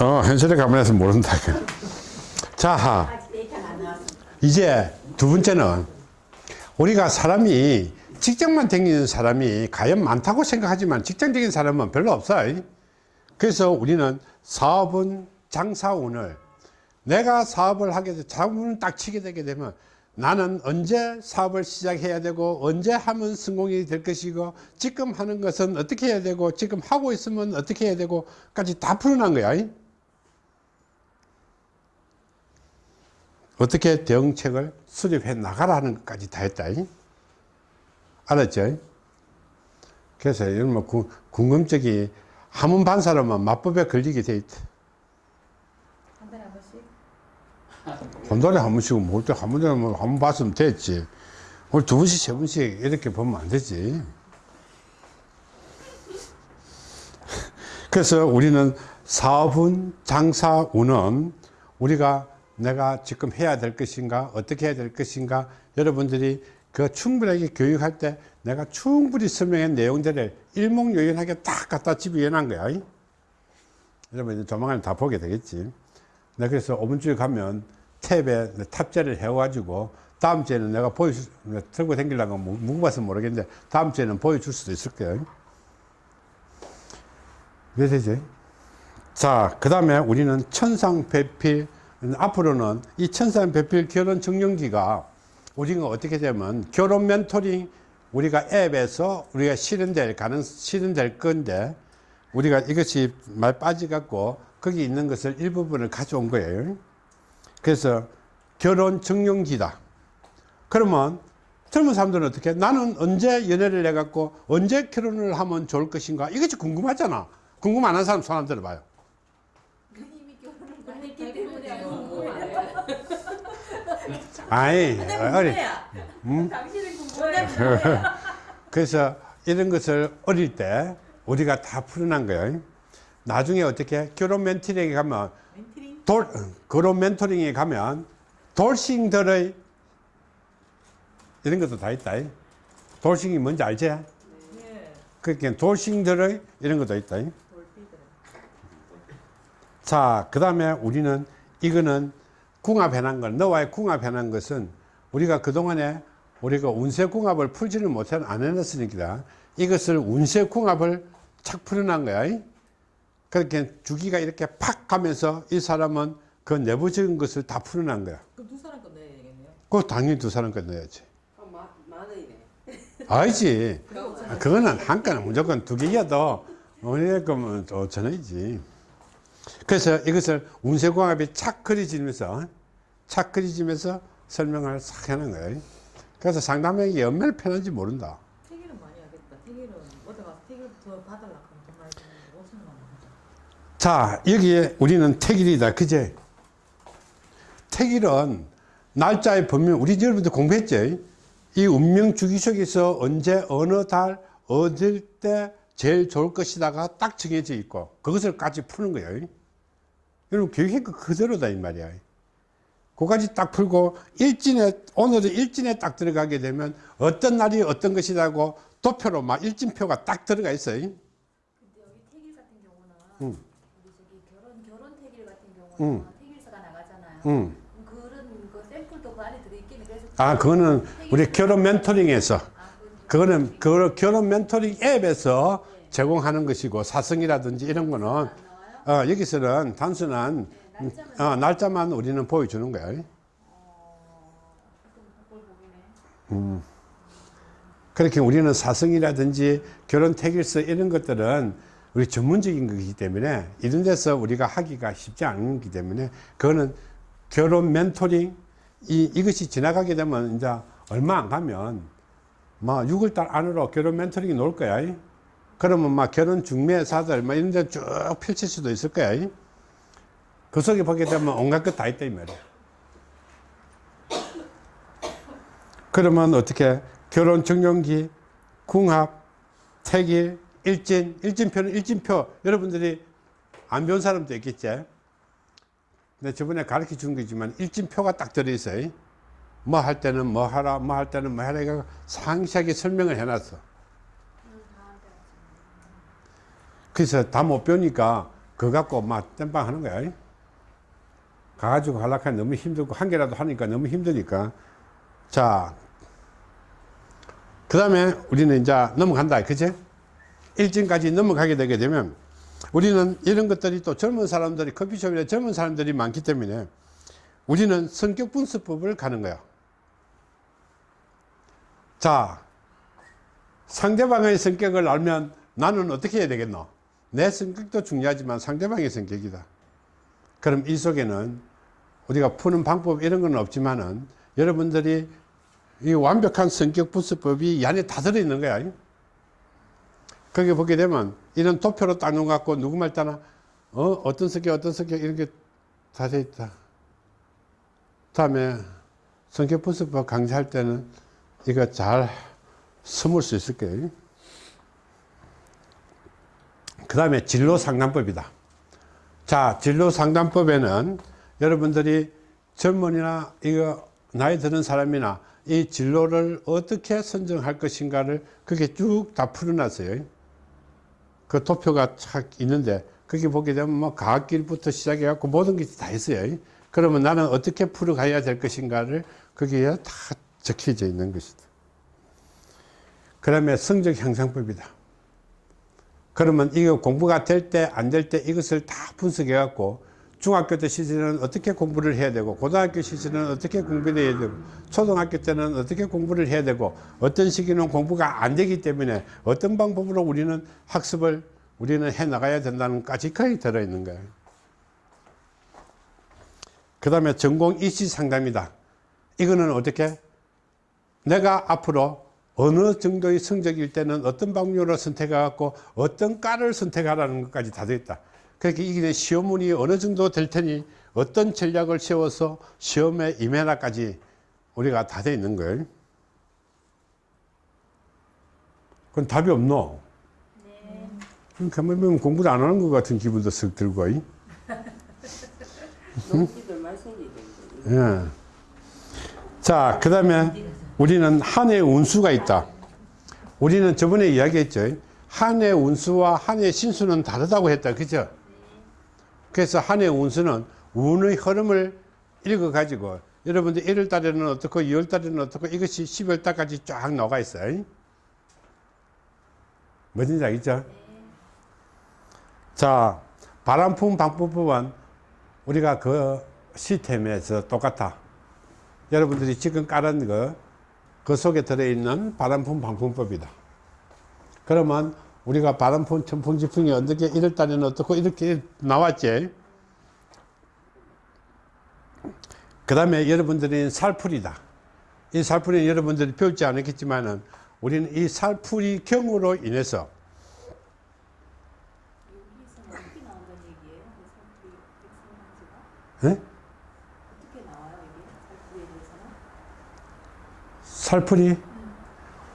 어, 현실에 가면서 모른다. 자. 이제 두 번째는 우리가 사람이 직장만 다니는 사람이 과연 많다고 생각하지만 직장 다니는 사람은 별로 없어요. 그래서 우리는 사업은 장사운을 내가 사업을 하게 돼 자문을 딱 치게 되게 되면 나는 언제 사업을 시작해야 되고 언제 하면 성공이 될 것이고 지금 하는 것은 어떻게 해야 되고 지금 하고 있으면 어떻게 해야 되고 까지 다 풀어난 거야. 어떻게 대응책을 수립해 나가라는 것까지 다 했다. 알았죠? 그래서 이런 뭐 구- 궁금증이 한문 반 사람은 마법에 걸리게 돼 있다. 한 달에 한 번씩? 한 달에 한 번씩 뭘때 한 번에 한번 봤으면 됐지. 오늘 두 번씩 세 번씩 이렇게 보면 안 되지. 그래서 우리는 사업은 장사운은 우리가 내가 지금 해야 될 것인가 어떻게 해야 될 것인가 여러분들이 그 충분하게 교육할 때 내가 충분히 설명한 내용들을 일목요연하게 딱 갖다 집어넣은 거야. 여러분 이제 조만간 다 보게 되겠지. 내가 그래서 5분 주에 가면 탭에 탑재를 해가지고 다음 주에는 내가 보여줄, 수- 들고 다니려고 무- 무거워서 모르겠는데 다음 주에는 보여줄 수도 있을 거예요. 왜 되지? 자, 그 다음에 우리는 천상배필, 앞으로는 이 천상배필 결혼 증명기가 우리가 어떻게 되면 결혼 멘토링 우리가 앱에서 우리가 실현될 가능, 실현될 건데 우리가 이것이 말 빠져갖고 거기 있는 것을 일부분을 가져온 거예요. 그래서 결혼 증명기다. 그러면 젊은 사람들은 어떻게? 나는 언제 연애를 해갖고 언제 결혼을 하면 좋을 것인가? 이것이 궁금하잖아. 궁금 안 하는 사람 손 한번 들어봐요. 아이, 어리. 음? 그래서 이런 것을 어릴 때 우리가 다 풀어난 거예요. 나중에 어떻게 결혼 멘토링에 가면 멘트링? 돌, 어, 결혼 멘토링에 가면 돌싱들의 이런 것도 다 있다. 돌싱이 뭔지 알지? 네. 그러니까 돌싱들의 이런 것도 있다. 자, 그 다음에 우리는 이거는 궁합해놓은 것, 너와의 궁합해놓은 것은 우리가 그동안에 우리가 운세 궁합을 풀지를 못해 안 해놨으니까 이것을 운세 궁합을 착 풀어난 거야. 그렇게 주기가 이렇게 팍 가면서 이 사람은 그 내부적인 것을 다 풀어난 거야. 그럼 두 사람 거 넣어야 되겠네요. 그거 당연히 두 사람 거 넣어야지. 그럼 만, 만 원이네. 알지. 아, 그거는 한 건은 무조건 두 개여도 우리의 거면 5천 원이지. 그래서 이것을 운세궁합이 착 그려지면서 착 그려지면서 설명을 싹 해놓은 거예요. 그래서 상담에게 얼마나 편한지 모른다. 태기는 많이 하겠다. 태기는 어디 가서 태기를 더 받으려고 하면 돈 많이 주는데 5천만 원 하 자. 자, 여기에 우리는 택일이다. 그제? 택일은 날짜의 범위, 우리 여러분들 공부했죠? 이 운명 주기 속에서 언제, 어느 달, 어딜 때 제일 좋을 것이다가 딱 정해져 있고, 그것을 까지 푸는 거예요. 여러분, 거 그대로다, 이 말이야. 그까지 딱 풀고, 일진에, 오늘은 일진에 딱 들어가게 되면 어떤 날이 어떤 것이라고 도표로 막 일진표가 딱 들어가 있어요. 응. 우리 저기 결혼 결혼 태길 응. 태길서가 나가잖아요. 응. 그럼 그런 그 샘플도 그 안에 들어있겠네. 그래서 아, 그거는 우리 결혼 멘토링에서, 아, 그거는 그 결혼 멘토링 앱에서 제공하는 것이고, 사성이라든지 이런 거는, 안 나와요? 어, 여기서는 단순한, 음, 날짜만 어, 날짜만 우리는 보여주는 거야. 어, 보기네. 그렇게 우리는 사성이라든지 결혼 택일서 이런 것들은 우리 전문적인 거기 때문에 이런 데서 우리가 하기가 쉽지 않은 거기 때문에 그거는 결혼 멘토링 이, 이것이 지나가게 되면 이제 얼마 안 가면 막 6월달 안으로 결혼 멘토링이 놓을 거야. 그러면 막 결혼 중매사들 막 이런 데 쭉 펼칠 수도 있을 거야. 그 속에 보게 되면 온갖 것 다 있다 이 말이야. 그러면 어떻게 결혼 증명기, 궁합, 택일, 일진, 일진표는 일진표 여러분들이 안 배운 사람도 있겠지. 근데 저번에 가르쳐 준 거지만 일진표가 딱 들어있어요. 뭐 할 때는 뭐 하라, 뭐 할 때는 뭐 하라 이거 상세하게 설명을 해놨어. 그래서 다 못 배우니까 그거 갖고 막 땜빵 하는 거야. 가가지고 하려니까 너무 힘들고, 한 개라도 하니까 너무 힘드니까. 자, 그 다음에 우리는 이제 넘어간다. 그치? 일진까지 넘어가게 되게 되면 우리는 이런 것들이 또 젊은 사람들이 커피숍이나 젊은 사람들이 많기 때문에 우리는 성격 분석법을 가는 거야. 자, 상대방의 성격을 알면 나는 어떻게 해야 되겠노? 내 성격도 중요하지만 상대방의 성격이다. 그럼 이 속에는 우리가 푸는 방법 이런 건 없지만은 여러분들이 이 완벽한 성격 분석법이 이 안에 다 들어있는 거야. 거기 보게 되면 이런 도표로 딱 놓아갖고 누구 말 따나 어 어떤 성격 어떤 성격 이런 게 다 돼 있다. 다음에 성격 분석법 강좌할 때는 이거 잘 스물 수 있을 거예요. 그 다음에 진로 상담법이다. 자, 진로 상담법에는 여러분들이 젊은이나 이거 나이 드는 사람이나 이 진로를 어떻게 선정할 것인가를 그게 쭉 다 풀어놨어요. 그 도표가 착 있는데 거기 보게 되면 뭐 과학길부터 시작해 갖고 모든 게 다 있어요. 그러면 나는 어떻게 풀어가야 될 것인가를 거기에 다 적혀져 있는 것이다. 그 다음에 성적 향상법이다. 그러면 이거 공부가 될 때 안 될 때 이것을 다 분석해 갖고 중학교 때 시절에는 어떻게 공부를 해야 되고 고등학교 시절에는 어떻게 공부를 해야 되고 초등학교 때는 어떻게 공부를 해야 되고 어떤 시기는 공부가 안 되기 때문에 어떤 방법으로 우리는 학습을 우리는 해 나가야 된다는 까지까지 들어있는 거예요. 그 다음에 전공 이시 상담이다. 이거는 어떻게 내가 앞으로 어느 정도의 성적일 때는 어떤 방법으로 선택해 갖고 어떤 과를 선택하라는 것까지 다 되어 있다. 그렇게 이게 시험문이 어느 정도 될 테니 어떤 전략을 세워서 시험에 임해라까지 우리가 다 되어 있는 거예요. 그건 답이 없노. 네. 그럼 가만히 보면 공부를 안 하는 것 같은 기분도 쓱 들고. 예. 자, 그 다음에 우리는 한해 운수가 있다. 우리는 저번에 이야기했죠. 한해 운수와 한해 신수는 다르다고 했다. 그죠? 그래서 한 해 운수는 운의 흐름을 읽어 가지고 여러분들 1월 달에는 어떻고 2월 달에는 어떻고 이것이 12월 달까지 쫙 나와 있어요. 뭔지 알겠죠? 자, 바람품 방법법은 우리가 그 시스템에서 똑같아. 여러분들이 지금 깔은 거, 그 속에 들어있는 바람품 방품법이다. 그러면 우리가 바람품, 천풍, 지풍이 어떻게 1월 달에는 어떻고 이렇게 나왔지. 그 다음에 여러분들이 살풀이다. 이 살풀이는 여러분들이 배우지 않았겠지만 은 우리는 이 살풀이 경우로 인해서 나와요 이게 살풀이에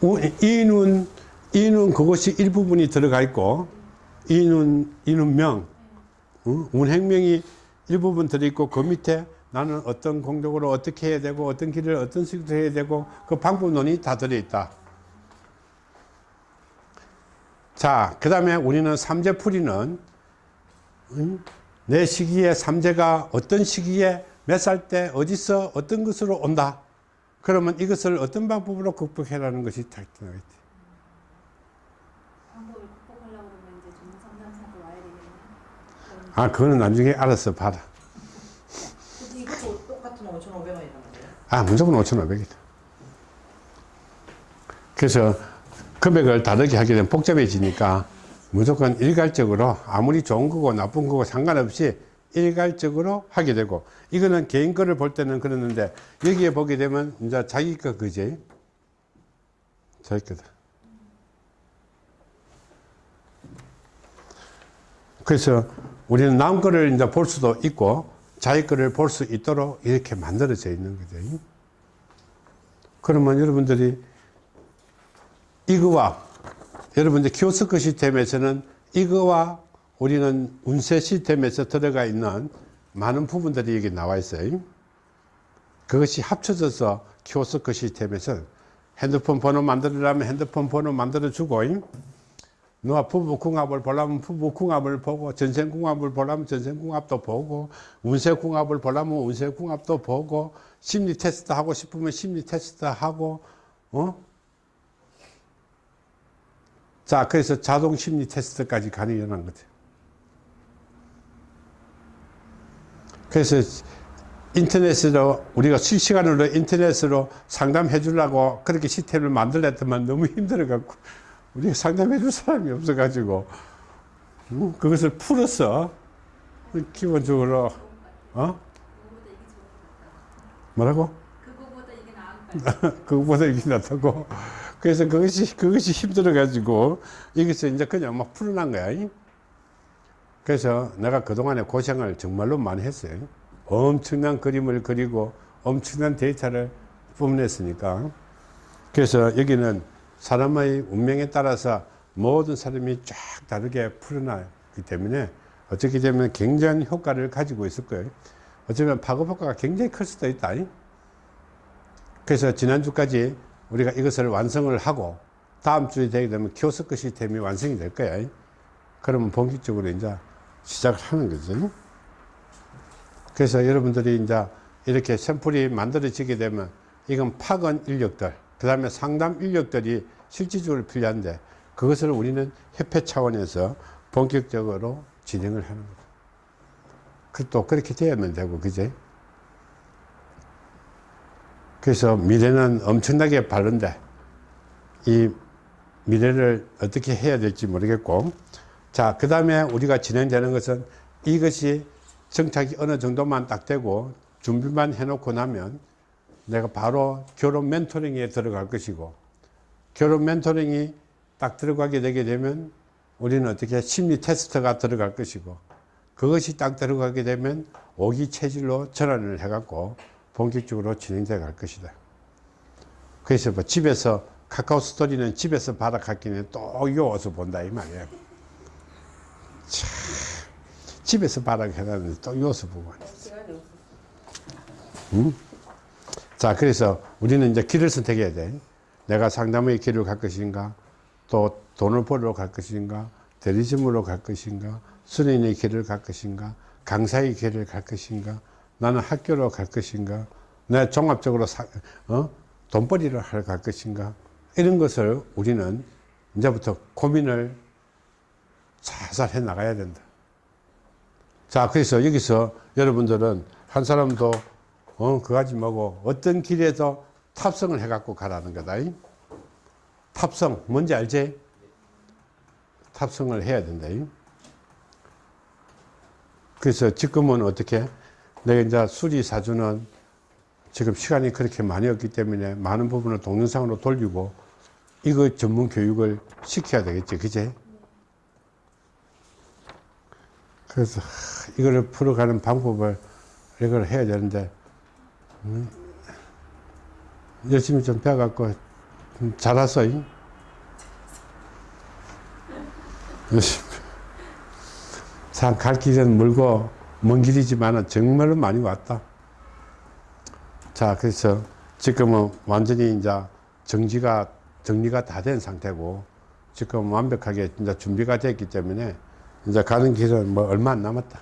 대해 이눈 그것이 일부분이 들어가 있고 이눈 이눈명 어? 운행명이 일부분 들어 있고 그 밑에 나는 어떤 공덕으로 어떻게 해야 되고 어떤 길을 어떤 식으로 해야 되고 그 방법론이 다 들어 있다. 자, 그 다음에 우리는 삼재풀이는 음, 내 시기에 삼재가 어떤 시기에 몇 살 때 어디서 어떤 것으로 온다. 그러면 이것을 어떤 방법으로 극복해라는 것이 다 들어가 있다. 방법을 극복하려고 그러면 이제 전문 상담사도 와야 되겠네. 아, 그거는 나중에 알아서 봐라. 근데 이것도 똑같은 5,500원이란 말이에요. 아, 무조건 5,500이다. 그래서 금액을 다르게 하게 되면 복잡해지니까 무조건 일괄적으로 아무리 좋은 거고 나쁜 거고 상관없이 일괄적으로 하게 되고 이거는 개인 거를 볼 때는 그러는데 여기에 보게 되면 이제 자기 거 그지? 자기 거다. 그래서 우리는 남 거를 이제 볼 수도 있고 자기 거를 볼 수 있도록 이렇게 만들어져 있는 거죠. 그러면 여러분들이 이거와 여러분들 키오스크 시스템에서는 이거와 우리는 운세 시스템에서 들어가 있는 많은 부분들이 여기 나와 있어요. 그것이 합쳐져서 키오스크 시스템에서 핸드폰 번호 만들으려면 핸드폰 번호 만들어 주고 누가 부부궁합을 보려면 부부궁합을 보고 전생궁합을 보려면 전생궁합도 보고 운세궁합을 보려면 운세궁합도 보고 심리 테스트 하고 싶으면 심리 테스트 하고 어? 자 그래서 자동 심리 테스트까지 가능한 거죠. 그래서 인터넷으로 우리가 실시간으로 인터넷으로 상담해 주려고 그렇게 시스템을 만들었더만 너무 힘들어 갖고 우리가 상담해 줄 사람이 없어 가지고 음, 그것을 풀었어 기본적으로 어? 뭐라고? 그거보다 이게 낫다고? 그래서 그것이 그것이 힘들어 가지고 이것을 이제 그냥 막 풀어난 거야. 이. 그래서 내가 그동안에 고생을 정말로 많이 했어요. 엄청난 그림을 그리고 엄청난 데이터를 뿜어냈으니까. 그래서 여기는 사람의 운명에 따라서 모든 사람이 쫙 다르게 풀어나기 때문에 어떻게 되면 굉장한 효과를 가지고 있을 거예요 어쩌면 파급 효과가 굉장히 클 수도 있다 이. 그래서 지난주까지 우리가 이것을 완성을 하고 다음 주에 되게 되면 키오스크 시스템이 완성이 될 거야. 그러면 본격적으로 이제 시작을 하는 거죠. 그래서 여러분들이 이제 이렇게 샘플이 만들어지게 되면 이건 파견 인력들, 그 다음에 상담 인력들이 실질적으로 필요한데 그것을 우리는 협회 차원에서 본격적으로 진행을 하는 거죠. 그또 그렇게 되면 되고, 그제? 그래서 미래는 엄청나게 바른데 이 미래를 어떻게 해야 될지 모르겠고 자 그 다음에 우리가 진행되는 것은 이것이 정착이 어느 정도만 딱 되고 준비만 해놓고 나면 내가 바로 결혼 멘토링에 들어갈 것이고 결혼 멘토링이 딱 들어가게 되게 되면 우리는 어떻게 심리 테스트가 들어갈 것이고 그것이 딱 들어가게 되면 오기 체질로 전환을 해갖고 본격적으로 진행돼 갈 것이다. 그래서 뭐 집에서 카카오 스토리는 집에서 받아갔기는 또 요어서 본다 이 말이야. 참, 집에서 받아가는데 또 요어서 보고. 응? 자, 그래서 우리는 이제 길을 선택해야 돼. 내가 상담의 길을 갈 것인가, 또 돈을 벌러 갈 것인가, 대리점으로 갈 것인가, 수련의 길을 갈 것인가, 강사의 길을 갈 것인가, 나는 학교로 갈 것인가, 내 종합적으로 사, 어? 돈벌이를 하러 갈 것인가, 이런 것을 우리는 이제부터 고민을 살살 해 나가야 된다. 자, 그래서 여기서 여러분들은 한 사람도 어, 그가지 뭐고 어떤 길에도 탑승을 해갖고 가라는 거다. 이? 탑승, 뭔지 알지? 탑승을 해야 된다. 이? 그래서 지금은 어떻게? 내가 이제 수리 사주는 지금 시간이 그렇게 많이 없기 때문에 많은 부분을 동영상으로 돌리고 이거 전문 교육을 시켜야 되겠지. 그제? 그래서 하, 이거를 풀어가는 방법을 이걸 해야 되는데 음, 열심히 좀 배워갖고 좀 잘했어. 잉? 열심히. 참, 갈 길은 멀고, 먼 길이지만 정말로 많이 왔다. 자, 그래서 지금은 완전히 이제 정지가, 정리가 다 된 상태고, 지금 완벽하게 이제 준비가 됐기 때문에, 이제 가는 길은 뭐 얼마 안 남았다.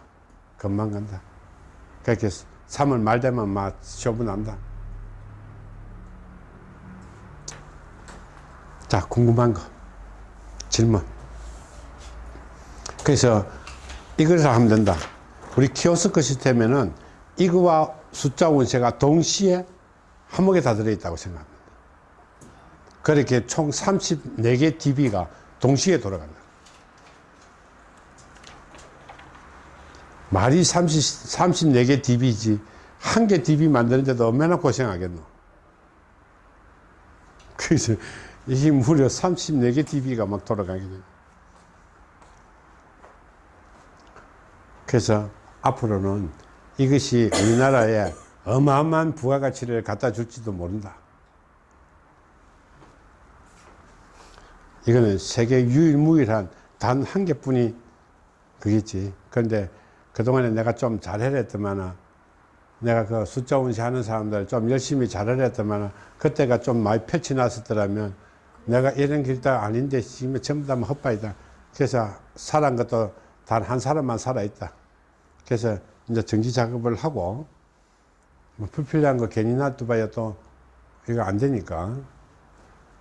금방 간다. 그렇게 3월 말 되면 막 쇼부 난다. 자, 궁금한 거. 질문. 그래서 이것을 하면 된다. 우리 키오스크 시스템에는 이거와 숫자 원세가 동시에 한목에 다 들어있다고 생각합니다. 그렇게 총 34개 DB가 동시에 돌아간다. 말이 30, 34개 DB지 한 개 DB 만드는데도 얼마나 고생하겠노. 그래서 이게 무려 34개 DB가 막 돌아가게 돼. 그래서 앞으로는 이것이 우리나라에 어마어마한 부가가치를 갖다 줄지도 모른다. 이거는 세계 유일무이한 단 한 개뿐이 그겠지. 그런데 그동안에 내가 좀 잘해냈더만 내가 그 숫자 운시 하는 사람들 좀 열심히 잘해냈더만 그때가 좀 많이 펼치 놨었더라면 내가 이런 길도 아닌데 지금 전부 다 헛바이다. 그래서 살아난 것도 단 한 사람만 살아있다. 그래서 이제 정지 작업을 하고 뭐 불필요한 거 괜히 놔두봐야 또 이거 안 되니까.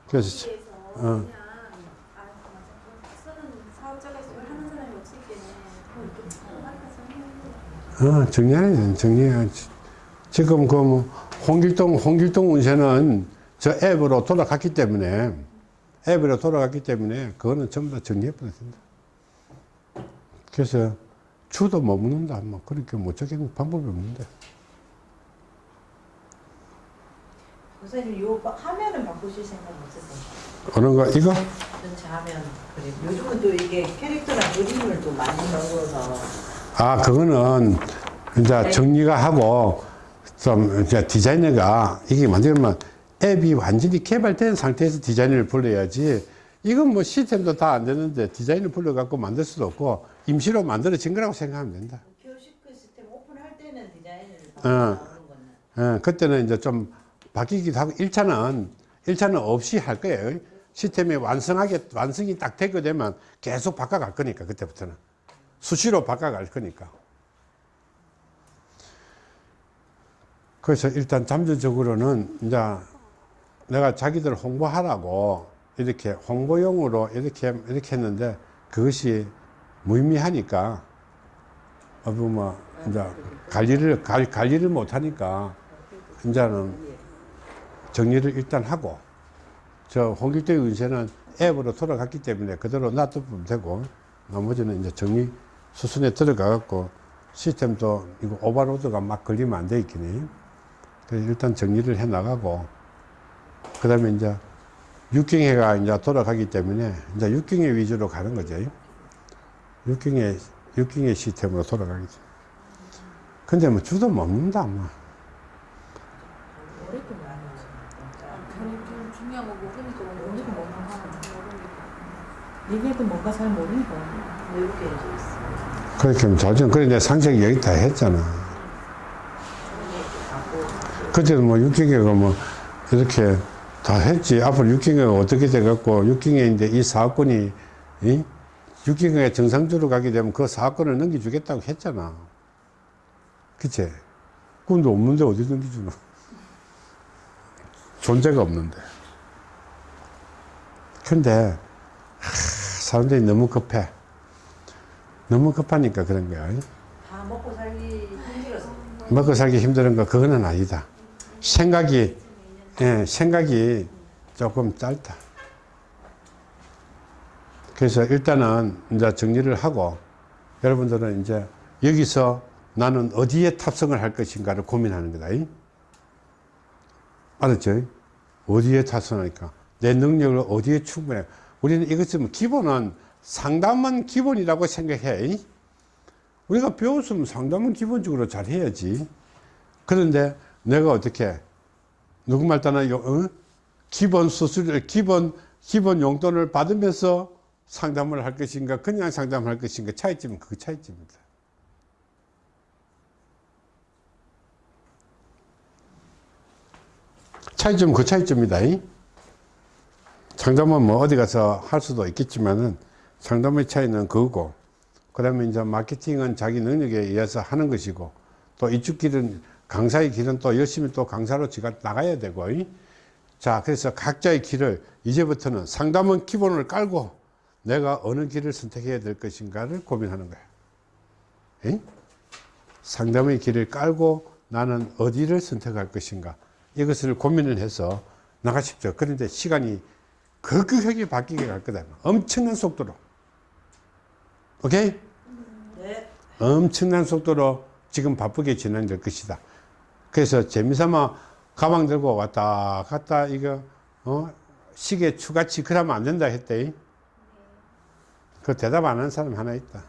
그래서 어. 그냥 아 맞아 쓰는 사업자가 있으면 하는 사람이 없을 때는 그걸 또 알아서 해야 돼. 어, 돼, 정리해. 지금 그 뭐, 홍길동, 홍길동 운세는 저 앱으로 돌아갔기 때문에, 앱으로 돌아갔기 때문에, 그거는 전부 다 정리해버려야 된다. 그래서, 추도 못 묻는다. 뭐, 그렇게 못 적는 방법이 없는데. 선생님 요 바- 화면은 바꾸실 생각 없으세요? 어느 거, 이거? 전체 화면 그림. 요즘은 또 이게 캐릭터랑 그림을 또 많이 넣어서 아, 그거는, 이제 정리가 하고, 좀, 이제 디자이너가, 이게 만들면 앱이 완전히 개발된 상태에서 디자이너를 불러야지, 이건 뭐 시스템도 다 안 되는데 디자인을 불러갖고 만들 수도 없고, 임시로 만들어진 거라고 생각하면 된다. 시스템 오픈할 때는 디자인을 어. 예, 그때는 이제 좀 바뀌기도 하고, 1차는, 1차는 없이 할 거예요. 시스템이 완성하게, 완성이 딱 되게 되면 계속 바꿔갈 거니까, 그때부터는. 수시로 바꿔갈 거니까. 그래서 일단 잠재적으로는 이제 내가 자기들 홍보하라고 이렇게 홍보용으로 이렇게, 이렇게 했는데 그것이 무의미하니까, 어, 뭐, 이제 관리를, 관- 관리를 못하니까 이제는 정리를 일단 하고 저 홍길동의 운세는 앱으로 돌아갔기 때문에 그대로 놔두면 되고 나머지는 이제 정리 수순에 들어가 갖고 시스템도 이거 오버로드가 막 걸리면 안 돼 있기니? 그래서 일단 정리를 해 나가고 그 다음에 이제 육경회가 이제 돌아가기 때문에 이제 육경회 위주로 가는 거죠. 육경회 육경회 시스템으로 돌아가겠죠 근데 뭐 주도 먹는다 뭐. 얘기해도 뭔가 잘 모르니까. 외우게 해줘 있어. 그렇게 하면 저전 그래 내가 상sek이 여기 다 했잖아. 그때는 뭐 육경회가 뭐 이렇게 다 했지. 앞으로 육경회가 어떻게 돼갖고 육경회인데 이 사업권이 이? 육경회가 정상적으로 가게 되면 그 사업권을 넘겨주겠다고 했잖아. 그치? 근데 없는데 어디 넘겨주노? 존재가 없는데. 근데 하, 사람들이 너무 급해 너무 급하니까 그런 거야 다 먹고 살기 힘들어서 먹고 살기 힘든 거 그거는 아니다. 생각이 예, 생각이 조금 짧다. 그래서 일단은 이제 정리를 하고 여러분들은 이제 여기서 나는 어디에 탑승을 할 것인가를 고민하는 거다. 이? 알았죠? 어디에 탑승하니까 내 능력을 어디에 충분해. 우리는 이것은 기본은 상담은 기본이라고 생각해. 이? 우리가 배웠으면 상담은 기본적으로 잘 해야지. 그런데 내가 어떻게, 누구 말 따나, 요- 어? 기본 수수료, 기본, 기본 용돈을 받으면서 상담을 할 것인가, 그냥 상담을 할 것인가, 차이점은 그 차이점입니다. 차이점은 그 차이점이다. 이? 상담은 뭐 어디 가서 할 수도 있겠지만은 상담의 차이는 그거고, 그 다음에 이제 마케팅은 자기 능력에 의해서 하는 것이고, 또 이쪽 길은, 강사의 길은 또 열심히 또 강사로 지가 나가야 되고, 이? 자, 그래서 각자의 길을 이제부터는 상담은 기본을 깔고 내가 어느 길을 선택해야 될 것인가를 고민하는 거야. 이? 상담의 길을 깔고 나는 어디를 선택할 것인가. 이것을 고민을 해서 나가십시오. 그런데 시간이 급격하게 바뀌게 갈 거다. 엄청난 속도로. 오케이? 네. 엄청난 속도로 지금 바쁘게 진행될 것이다. 그래서 재미삼아 가방 들고 왔다 갔다 이거 어 시계 추가치 그러면 안 된다 했대. 그 대답 안 하는 사람 하나 있다.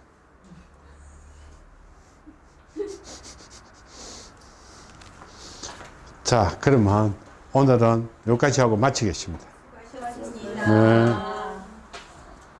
자, 그러면 오늘은 여기까지 하고 마치겠습니다. 수고하셨습니다. 네.